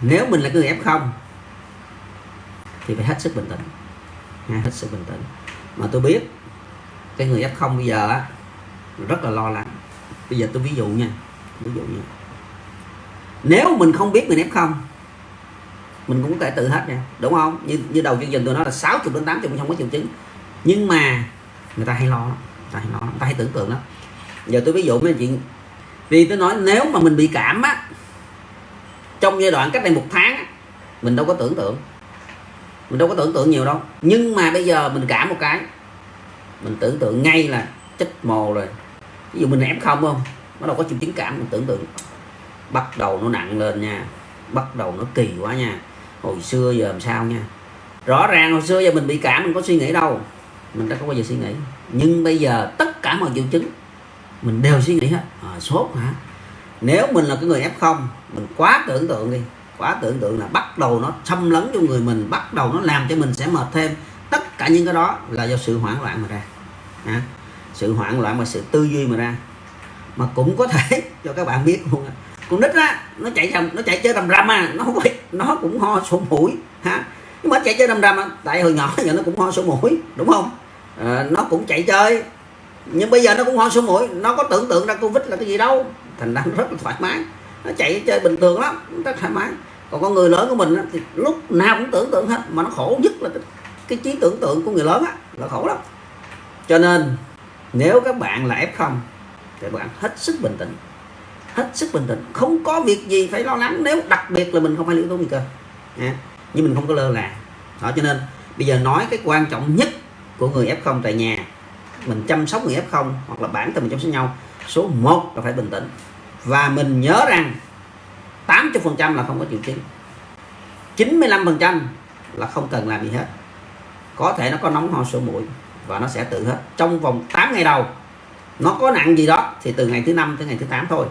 nếu mình là cái người f0 thì phải hết sức bình tĩnh. Ha, hết sức bình tĩnh. Mà tôi biết cái người f0 bây giờ á rất là lo lắng. Bây giờ tôi ví dụ nha ví dụ nha. Nếu mình không biết mình f0 mình cũng có thể tự hết nha đúng không? Như như đầu chương trình tôi nói là 60 đến 80 không có triệu chứng. Nhưng mà người ta hay lo lắm người ta hay lo lắm, người ta hay tưởng tượng lắm. Giờ tôi ví dụ mấy chuyện vì tôi nói nếu mà mình bị cảm á trong giai đoạn cách đây một tháng mình đâu có tưởng tượng. Mình đâu có tưởng tượng nhiều đâu. Nhưng mà bây giờ mình cảm một cái. Mình tưởng tượng ngay là chết mồ rồi. Ví dụ mình ép không không? Bắt đầu có triệu chứng cảm mình tưởng tượng. Bắt đầu nó nặng lên nha. Bắt đầu nó kỳ quá nha. Hồi xưa giờ làm sao nha? Rõ ràng hồi xưa giờ mình bị cảm mình có suy nghĩ đâu. Mình đã có bao giờ suy nghĩ. Nhưng bây giờ tất cả mọi triệu chứng mình đều suy nghĩ hết. À, sốt hả? Nếu mình là cái người f0 mình quá tưởng tượng đi quá tưởng tượng là bắt đầu nó xâm lấn cho người mình bắt đầu nó làm cho mình sẽ mệt thêm. Tất cả những cái đó là do sự hoảng loạn mà ra. À, sự hoảng loạn và sự tư duy mà ra. Mà cũng có thể cho các bạn biết luôn con nít á nó chạy rầm nó chạy chơi rầm rầm à nó không nó cũng ho sổ mũi ha nhưng mà chạy chơi rầm rầm à, tại hồi nhỏ giờ nó cũng ho sổ mũi đúng không? À, nó cũng chạy chơi nhưng bây giờ nó cũng ho sổ mũi nó có tưởng tượng ra covid là cái gì đâu. Thành ra rất là thoải mái. Nó chạy chơi bình thường lắm rất thoải mái. Còn con người lớn của mình thì lúc nào cũng tưởng tượng hết mà nó khổ nhất là cái, cái trí tưởng tượng của người lớn á là khổ lắm. Cho nên nếu các bạn là f0 thì bạn hết sức bình tĩnh. Hết sức bình tĩnh. Không có việc gì phải lo lắng nếu đặc biệt là mình không phải là yếu tố nguy cơ. À, nhưng mình không có lơ là. Đó cho nên bây giờ nói cái quan trọng nhất của người f0 tại nhà mình chăm sóc người f0 hoặc là bản thân mình chăm sóc nhau, số 1 là phải bình tĩnh. Và mình nhớ rằng 80% là không có triệu chứng. 95% là không cần làm gì hết. Có thể nó có nóng ho sổ mũi và nó sẽ tự hết. Trong vòng 8 ngày đầu, nó có nặng gì đó thì từ ngày thứ năm tới ngày thứ 8 thôi.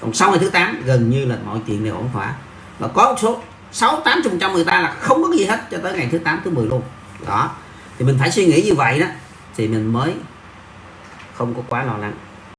Còn sau ngày thứ 8 gần như là mọi chuyện đều ổn thỏa. Và có một số 6 80 phần trăm người ta là không có gì hết cho tới ngày thứ 8 thứ 10 luôn. Đó. Thì mình phải suy nghĩ như vậy đó, thì mình mới không có quá lo lắng.